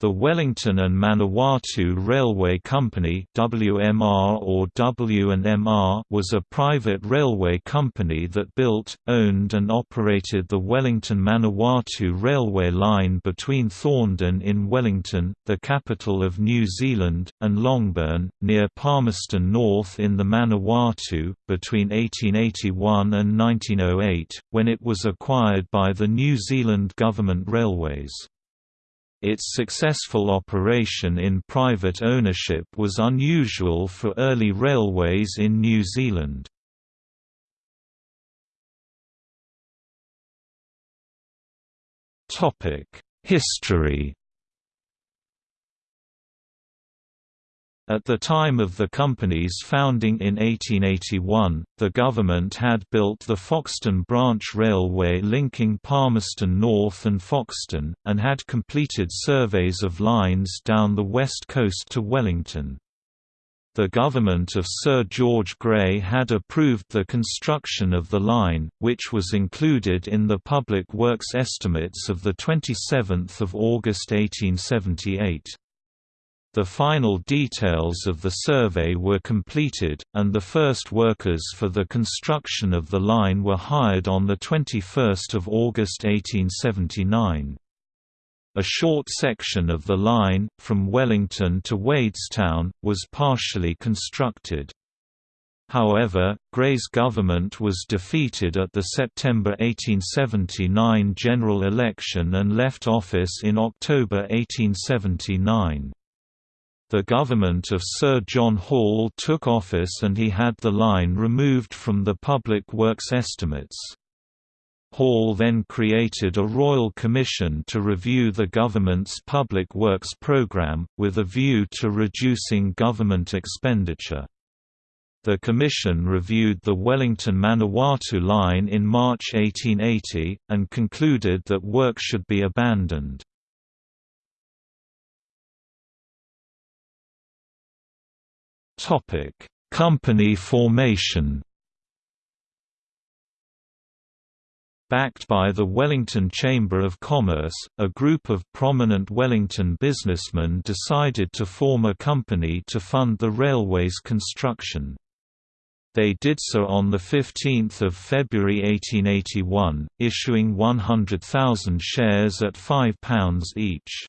The Wellington and Manawatu Railway Company WMR or W&MR was a private railway company that built, owned and operated the Wellington-Manawatu railway line between Thorndon in Wellington, the capital of New Zealand, and Longburn, near Palmerston North in the Manawatu, between 1881 and 1908, when it was acquired by the New Zealand Government Railways. Its successful operation in private ownership was unusual for early railways in New Zealand. History At the time of the company's founding in 1881, the government had built the Foxton Branch Railway linking Palmerston North and Foxton, and had completed surveys of lines down the west coast to Wellington. The government of Sir George Grey had approved the construction of the line, which was included in the Public Works estimates of 27 August 1878. The final details of the survey were completed, and the first workers for the construction of the line were hired on 21 August 1879. A short section of the line, from Wellington to Wadestown, was partially constructed. However, Grey's government was defeated at the September 1879 general election and left office in October 1879. The government of Sir John Hall took office and he had the line removed from the public works estimates. Hall then created a royal commission to review the government's public works programme, with a view to reducing government expenditure. The commission reviewed the Wellington-Manawatu line in March 1880, and concluded that work should be abandoned. Topic: Company formation. Backed by the Wellington Chamber of Commerce, a group of prominent Wellington businessmen decided to form a company to fund the railway's construction. They did so on 15 February 1881, issuing 100,000 shares at £5 each.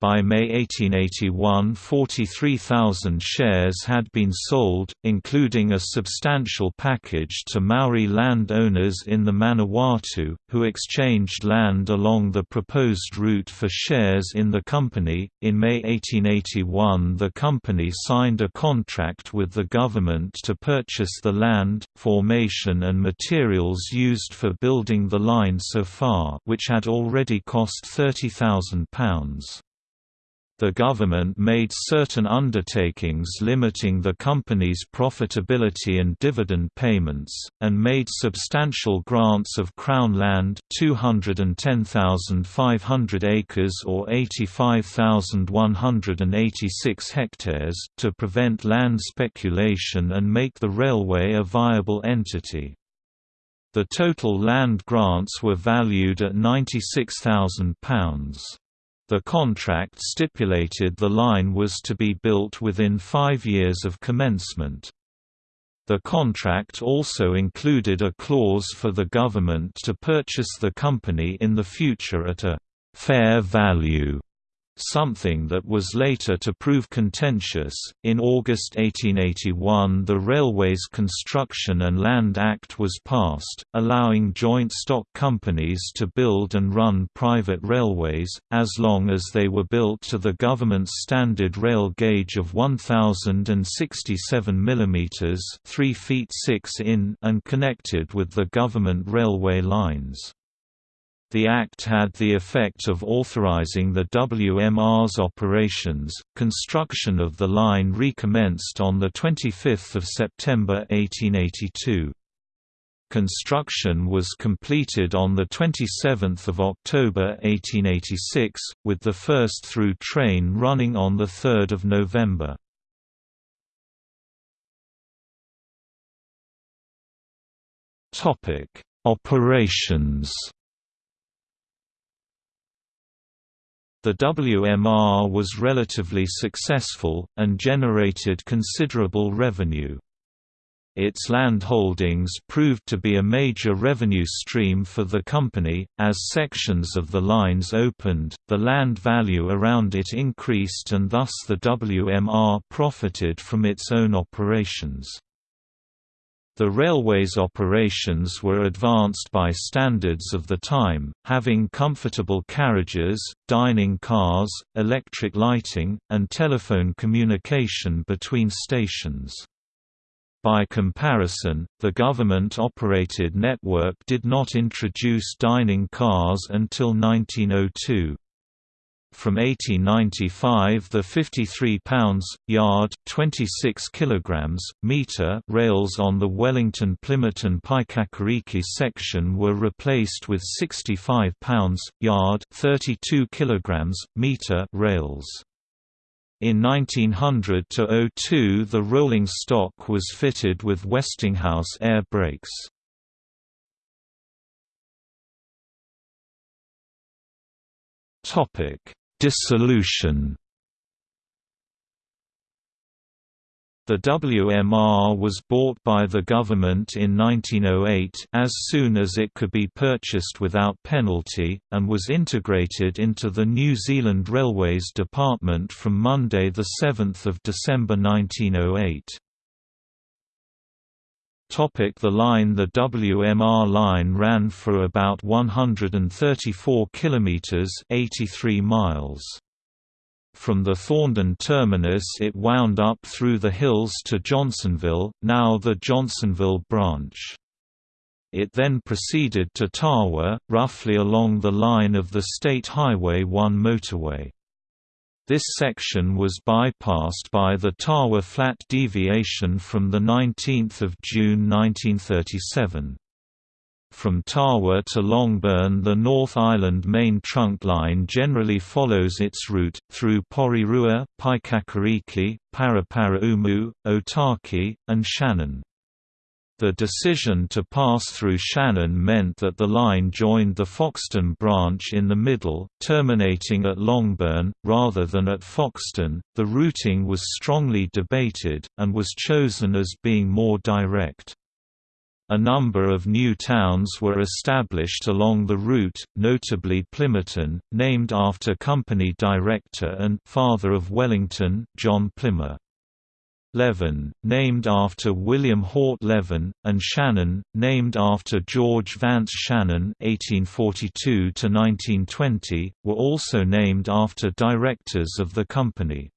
By May 1881 43,000 shares had been sold, including a substantial package to Maori land owners in the Manawatu, who exchanged land along the proposed route for shares in the company. In May 1881 the company signed a contract with the government to purchase the land, formation and materials used for building the line so far which had already cost £30,000 the government made certain undertakings limiting the company's profitability and dividend payments, and made substantial grants of Crown land 210,500 acres or 85,186 hectares to prevent land speculation and make the railway a viable entity. The total land grants were valued at £96,000. The contract stipulated the line was to be built within five years of commencement. The contract also included a clause for the government to purchase the company in the future at a «fair value» something that was later to prove contentious. In August 1881, the Railways Construction and Land Act was passed, allowing joint stock companies to build and run private railways, as long as they were built to the government's standard rail gauge of 1067 mm 3 feet 6 in and connected with the government railway lines. The Act had the effect of authorizing the WMR's operations. Construction of the line recommenced on the 25th of September 1882. Construction was completed on the 27th of October 1886, with the first through train running on the 3rd of November. Topic: Operations The WMR was relatively successful, and generated considerable revenue. Its land holdings proved to be a major revenue stream for the company. As sections of the lines opened, the land value around it increased and thus the WMR profited from its own operations. The railway's operations were advanced by standards of the time, having comfortable carriages, dining cars, electric lighting, and telephone communication between stations. By comparison, the government-operated network did not introduce dining cars until 1902. From 1895 the 53 pounds, yard 26 kilograms, meter rails on the Wellington-Plimmerton Paekakariki section were replaced with 65 pounds, yard 32 kilograms, meter rails. In 1900–02 the rolling stock was fitted with Westinghouse air brakes. Dissolution The WMR was bought by the government in 1908 as soon as it could be purchased without penalty, and was integrated into the New Zealand Railways Department from Monday 7 December 1908. The line The WMR line ran for about 134 kilometers 83 miles. From the Thorndon terminus it wound up through the hills to Johnsonville, now the Johnsonville branch. It then proceeded to Tawa, roughly along the line of the State Highway 1 motorway. This section was bypassed by the Tawa Flat deviation from 19 June 1937. From Tawa to Longburn the North Island main trunk line generally follows its route, through Porirua, Paekakariki, Paraparaumu, Otaki, and Shannon. The decision to pass through Shannon meant that the line joined the Foxton branch in the middle, terminating at Longburn, rather than at Foxton. The routing was strongly debated, and was chosen as being more direct. A number of new towns were established along the route, notably Plimmerton, named after company director and father of Wellington, John Plimmer. Levin, named after William Hort Levin, and Shannon, named after George Vance Shannon (1842–1920), were also named after directors of the company.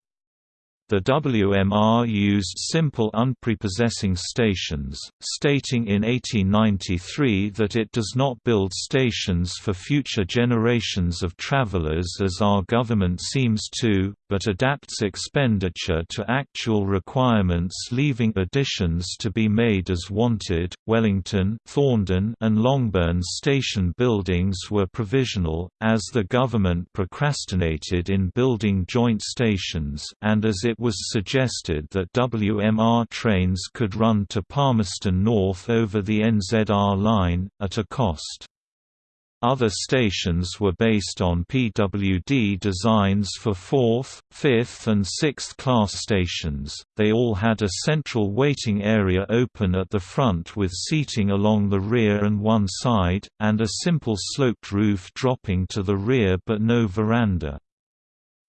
The WMR used simple unprepossessing stations, stating in 1893 that it does not build stations for future generations of travelers as our government seems to, but adapts expenditure to actual requirements leaving additions to be made as wanted. Wellington, Thorndon, and Longburn station buildings were provisional, as the government procrastinated in building joint stations and as it was suggested that WMR trains could run to Palmerston North over the NZR line, at a cost. Other stations were based on PWD designs for 4th, 5th and 6th class stations, they all had a central waiting area open at the front with seating along the rear and one side, and a simple sloped roof dropping to the rear but no veranda.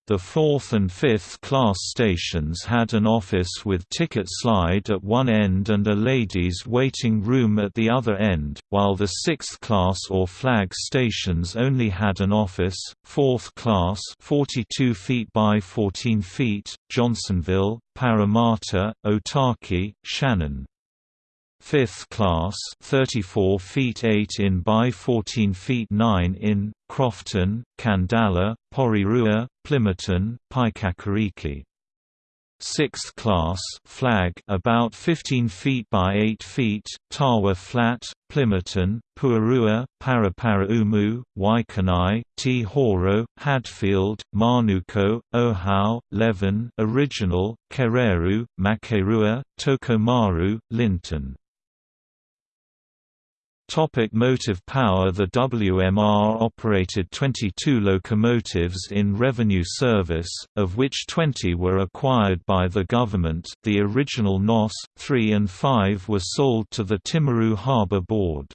The fourth and fifth class stations had an office with ticket slide at one end and a ladies' waiting room at the other end, while the sixth class or flag stations only had an office. Fourth class 42 feet by 14 feet, Johnsonville, Parramatta, Otaki, Shannon. Fifth class 34 feet 8 in by 14 feet 9 in, Crofton, Khandallah, Porirua, Plimmerton, Paekakariki. Sixth class flag about 15 feet by 8 feet, Tawa Flat, Plympton, Puarua, Paraparaumu, Waikanae, Te Horo, Hadfield, Manuko, Ohau, Levin Original, Kereru, Makerua, Tokomaru, Linton Topic motive power The WMR operated 22 locomotives in revenue service, of which 20 were acquired by the government the original NOS, 3 and 5 were sold to the Timaru Harbour Board.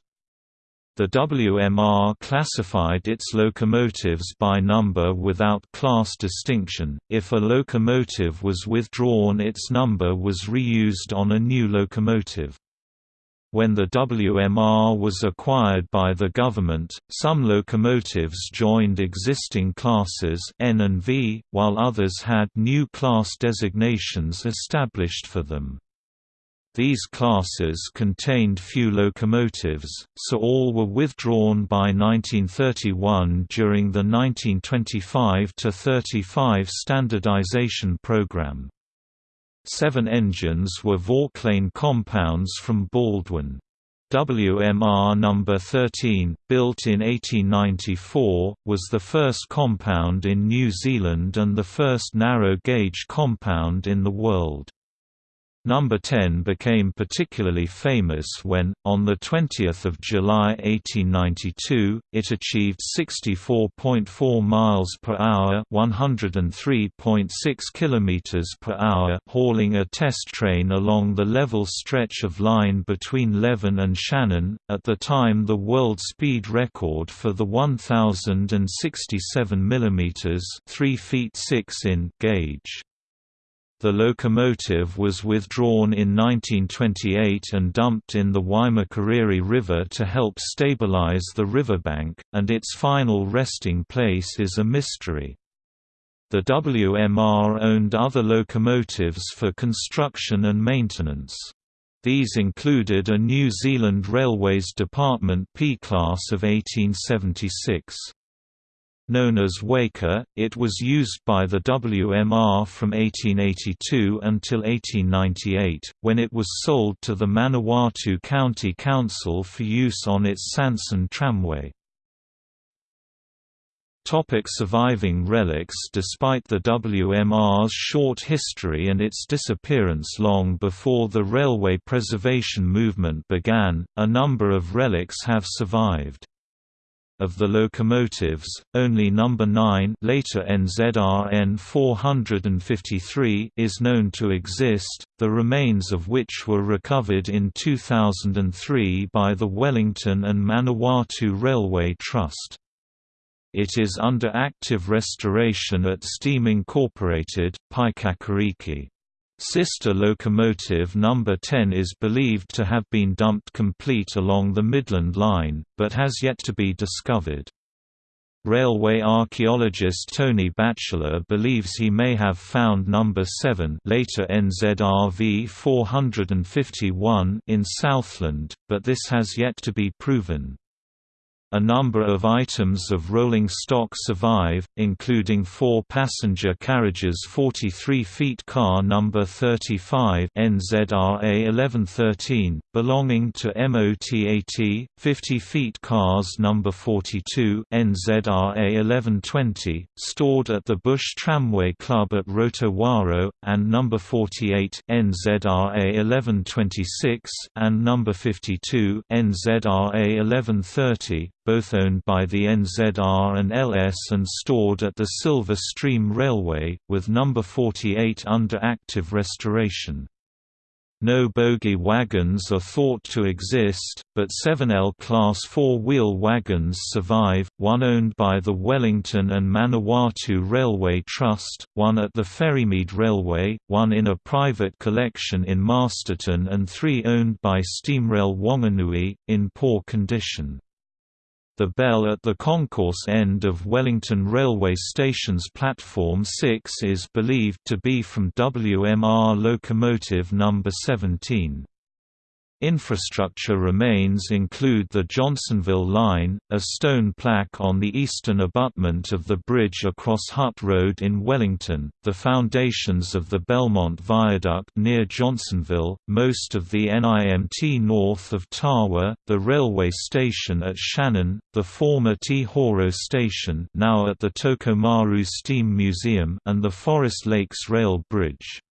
The WMR classified its locomotives by number without class distinction, if a locomotive was withdrawn its number was reused on a new locomotive. When the WMR was acquired by the government, some locomotives joined existing classes N and V, while others had new class designations established for them. These classes contained few locomotives, so all were withdrawn by 1931 during the 1925–35 standardization program. Seven engines were Vauclain compounds from Baldwin. WMR No. 13, built in 1894, was the first compound in New Zealand and the first narrow-gauge compound in the world. Number 10 became particularly famous when, on 20 July 1892, it achieved 64.4 miles per hour (103.6 kilometers per hour) hauling a test train along the level stretch of line between Levin and Shannon, at the time the world speed record for the 1067 mm (3 feet 6 in) gauge. The locomotive was withdrawn in 1928 and dumped in the Waimakariri River to help stabilize the riverbank, and its final resting place is a mystery. The WMR owned other locomotives for construction and maintenance. These included a New Zealand Railways Department P-class of 1876. Known as Waker, it was used by the WMR from 1882 until 1898, when it was sold to the Manawatu County Council for use on its Sanson tramway. Topic surviving relics Despite the WMR's short history and its disappearance long before the railway preservation movement began, a number of relics have survived. Of the locomotives, only number 9 later NZRN 453 is known to exist, the remains of which were recovered in 2003 by the Wellington and Manawatu Railway Trust. It is under active restoration at Steam Incorporated, Paekakariki. Sister locomotive No. 10 is believed to have been dumped complete along the Midland Line, but has yet to be discovered. Railway archaeologist Tony Batchelor believes he may have found No. 7 later NZRV 451 in Southland, but this has yet to be proven. A number of items of rolling stock survive, including four passenger carriages 43 feet car number 35 NZRA 1113, belonging to MOTAT, 50 feet cars number 42 NZRA 1120, stored at the Bush Tramway Club at Rotowaro, and number 48 NZRA 1126 and number 52 NZRA 1130 both owned by the NZR and LS and stored at the Silver Stream Railway, with No. 48 under active restoration. No bogie wagons are thought to exist, but 7L Class four-wheel wagons survive, one owned by the Wellington and Manawatu Railway Trust, one at the Ferrymead Railway, one in a private collection in Masterton and three owned by Steamrail Wanganui, in poor condition. The bell at the concourse end of Wellington Railway Station's Platform 6 is believed to be from WMR locomotive No. 17. Infrastructure remains include the Johnsonville Line, a stone plaque on the eastern abutment of the bridge across Hutt Road in Wellington, the foundations of the Belmont Viaduct near Johnsonville, most of the NIMT north of Tawa, the railway station at Shannon, the former Te Horo station now at the Tokomaru Steam Museum and the Forest Lakes Rail Bridge.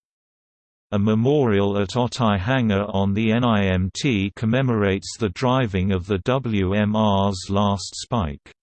A memorial at Otaihanga on the NIMT commemorates the driving of the WMR's last spike.